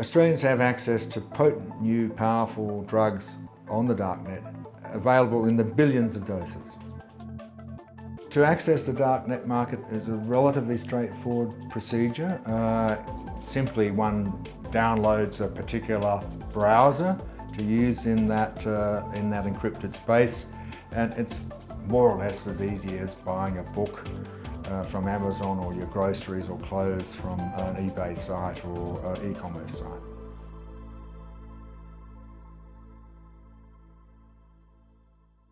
Australians have access to potent, new, powerful drugs on the darknet, available in the billions of doses. To access the darknet market is a relatively straightforward procedure. Uh, simply one downloads a particular browser to use in that, uh, in that encrypted space and it's more or less as easy as buying a book uh, from Amazon or your groceries or clothes from an eBay site or uh, e-commerce site.